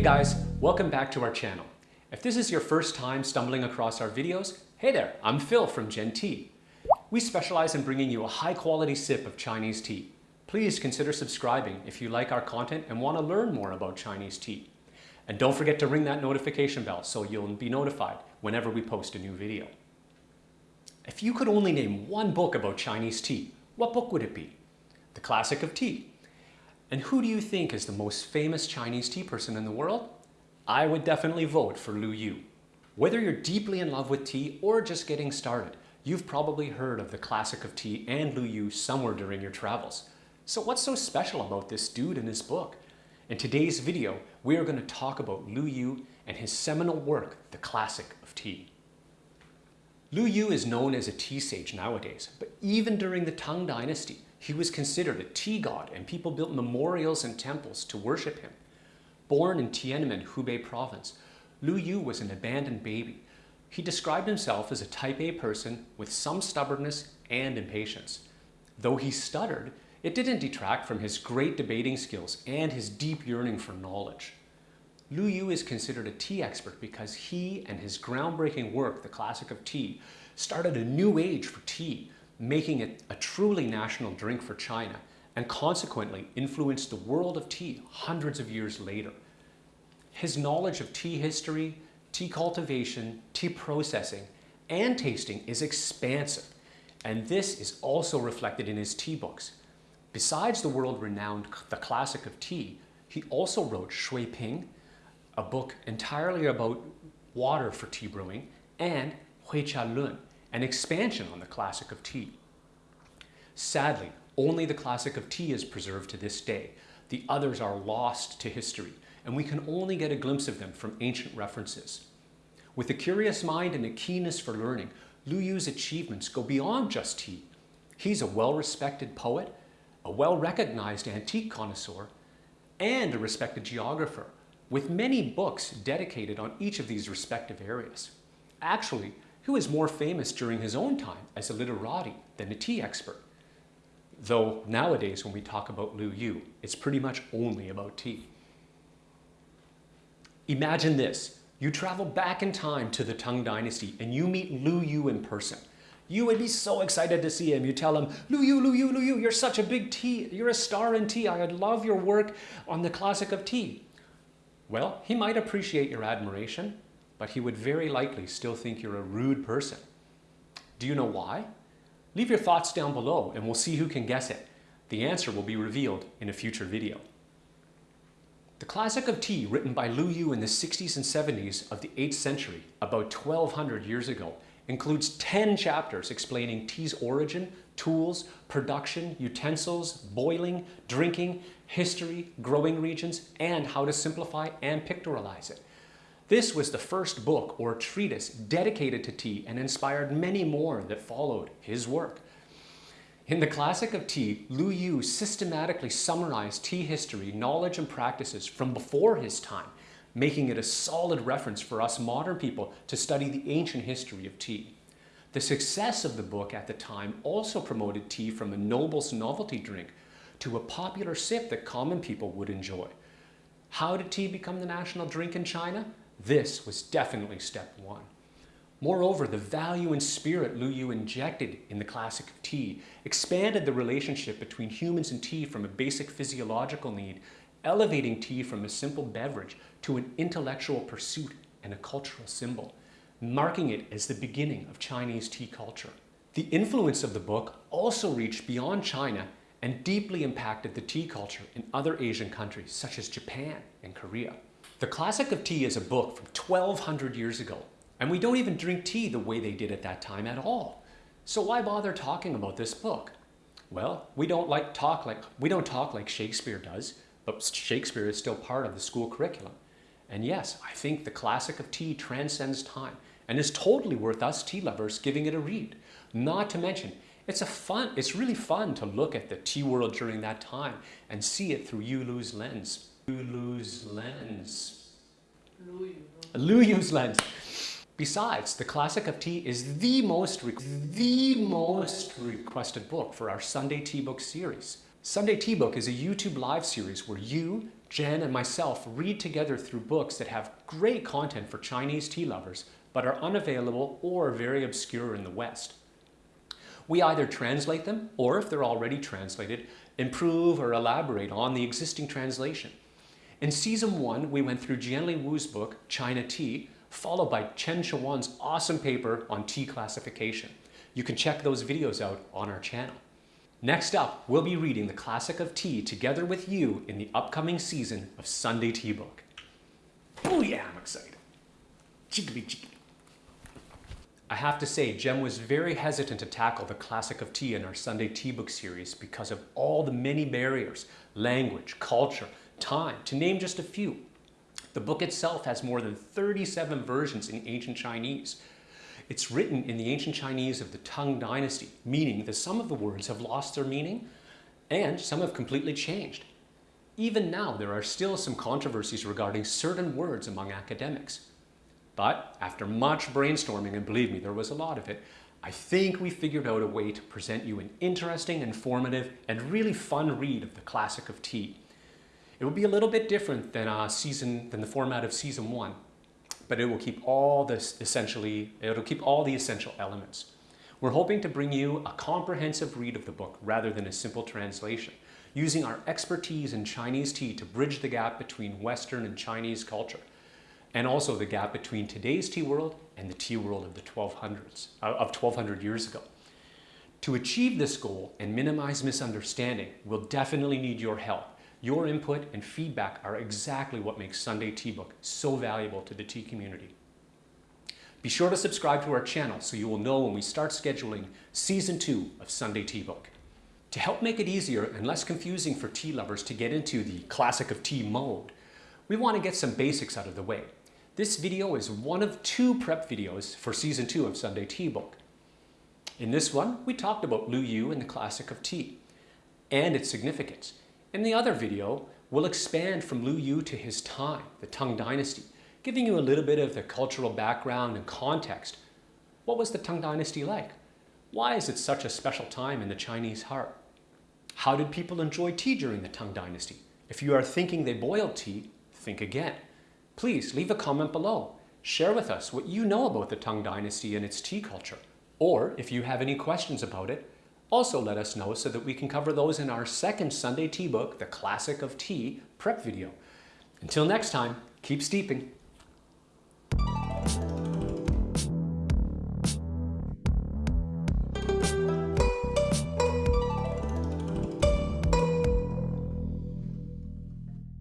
Hey guys, welcome back to our channel. If this is your first time stumbling across our videos, hey there, I'm Phil from Gen Tea. We specialize in bringing you a high quality sip of Chinese tea. Please consider subscribing if you like our content and want to learn more about Chinese tea. And don't forget to ring that notification bell so you'll be notified whenever we post a new video. If you could only name one book about Chinese tea, what book would it be? The Classic of Tea. And who do you think is the most famous Chinese tea person in the world? I would definitely vote for Lu Yu. Whether you're deeply in love with tea or just getting started, you've probably heard of the Classic of Tea and Lu Yu somewhere during your travels. So what's so special about this dude and his book? In today's video, we are going to talk about Lu Yu and his seminal work, The Classic of Tea. Lu Yu is known as a tea sage nowadays, but even during the Tang Dynasty, he was considered a tea god and people built memorials and temples to worship him. Born in Tianmen, Hubei province, Lu Yu was an abandoned baby. He described himself as a type A person with some stubbornness and impatience. Though he stuttered, it didn't detract from his great debating skills and his deep yearning for knowledge. Lu Yu is considered a tea expert because he and his groundbreaking work, The Classic of Tea, started a new age for tea, making it a truly national drink for China and consequently influenced the world of tea hundreds of years later. His knowledge of tea history, tea cultivation, tea processing, and tasting is expansive, and this is also reflected in his tea books. Besides the world-renowned The Classic of Tea, he also wrote Shui Ping, a book entirely about water for tea brewing, and Hui Cha Lun, an expansion on the classic of tea. Sadly, only the classic of tea is preserved to this day. The others are lost to history, and we can only get a glimpse of them from ancient references. With a curious mind and a keenness for learning, Lu Yu's achievements go beyond just tea. He's a well-respected poet, a well-recognized antique connoisseur, and a respected geographer, with many books dedicated on each of these respective areas. Actually, he was more famous during his own time as a literati than a tea expert. Though nowadays when we talk about Lu Yu, it's pretty much only about tea. Imagine this, you travel back in time to the Tang Dynasty and you meet Lu Yu in person. You would be so excited to see him. You tell him, Lu Yu, Lu Yu, Lu Yu, you're such a big tea, you're a star in tea. I love your work on the classic of tea. Well, he might appreciate your admiration, but he would very likely still think you're a rude person. Do you know why? Leave your thoughts down below and we'll see who can guess it. The answer will be revealed in a future video. The Classic of Tea, written by Lu Yu in the 60s and 70s of the 8th century, about 1200 years ago, includes 10 chapters explaining tea's origin, tools, production, utensils, boiling, drinking, history, growing regions, and how to simplify and pictorialize it. This was the first book or treatise dedicated to tea and inspired many more that followed his work. In the Classic of Tea, Lu Yu systematically summarized tea history, knowledge, and practices from before his time, making it a solid reference for us modern people to study the ancient history of tea. The success of the book at the time also promoted tea from a noble's novelty drink to a popular sip that common people would enjoy. How did tea become the national drink in China? This was definitely step one. Moreover, the value and spirit Lu Yu injected in the classic of tea expanded the relationship between humans and tea from a basic physiological need, elevating tea from a simple beverage to an intellectual pursuit and a cultural symbol, marking it as the beginning of Chinese tea culture. The influence of the book also reached beyond China and deeply impacted the tea culture in other Asian countries such as Japan and Korea. The Classic of Tea is a book from 1200 years ago, and we don't even drink tea the way they did at that time at all. So why bother talking about this book? Well, we don't like talk like we don't talk like Shakespeare does, Shakespeare is still part of the school curriculum. And yes, I think the Classic of Tea transcends time and is totally worth us tea lovers giving it a read. Not to mention, it's a fun, it's really fun to look at the tea world during that time and see it through Yulu's lens. Lulu's lens. Lu Luyu's lens. Besides, the Classic of Tea is the most, the most requested book for our Sunday Tea Book series. Sunday Tea Book is a YouTube live series where you, Jen and myself read together through books that have great content for Chinese tea lovers, but are unavailable or very obscure in the West. We either translate them, or if they're already translated, improve or elaborate on the existing translation. In season one, we went through Jianli Wu's book, China Tea, followed by Chen Shawan's awesome paper on tea classification. You can check those videos out on our channel. Next up, we'll be reading the classic of tea together with you in the upcoming season of Sunday Tea Book. Oh yeah, I'm excited. Chickadee chickadee. I have to say, Jen was very hesitant to tackle the classic of tea in our Sunday Tea Book series because of all the many barriers, language, culture, time, to name just a few. The book itself has more than 37 versions in ancient Chinese, it's written in the ancient Chinese of the Tang Dynasty, meaning that some of the words have lost their meaning and some have completely changed. Even now, there are still some controversies regarding certain words among academics. But after much brainstorming, and believe me, there was a lot of it, I think we figured out a way to present you an interesting, informative, and really fun read of the classic of tea. It will be a little bit different than, uh, season, than the format of season one, but it will keep all this essentially, it'll keep all the essential elements. We're hoping to bring you a comprehensive read of the book rather than a simple translation, using our expertise in Chinese tea to bridge the gap between Western and Chinese culture, and also the gap between today's tea world and the tea world of the 1200s, uh, of 1200 years ago. To achieve this goal and minimize misunderstanding, we'll definitely need your help. Your input and feedback are exactly what makes Sunday Tea Book so valuable to the tea community. Be sure to subscribe to our channel so you will know when we start scheduling Season 2 of Sunday Tea Book. To help make it easier and less confusing for tea lovers to get into the classic of tea mode, we want to get some basics out of the way. This video is one of two prep videos for Season 2 of Sunday Tea Book. In this one, we talked about Lu Yu and the classic of tea and its significance. In the other video, we'll expand from Lu Yu to his time, the Tang Dynasty, giving you a little bit of the cultural background and context. What was the Tang Dynasty like? Why is it such a special time in the Chinese heart? How did people enjoy tea during the Tang Dynasty? If you are thinking they boiled tea, think again. Please leave a comment below. Share with us what you know about the Tang Dynasty and its tea culture. Or if you have any questions about it, also let us know so that we can cover those in our second Sunday tea book, The Classic of Tea prep video. Until next time, keep steeping.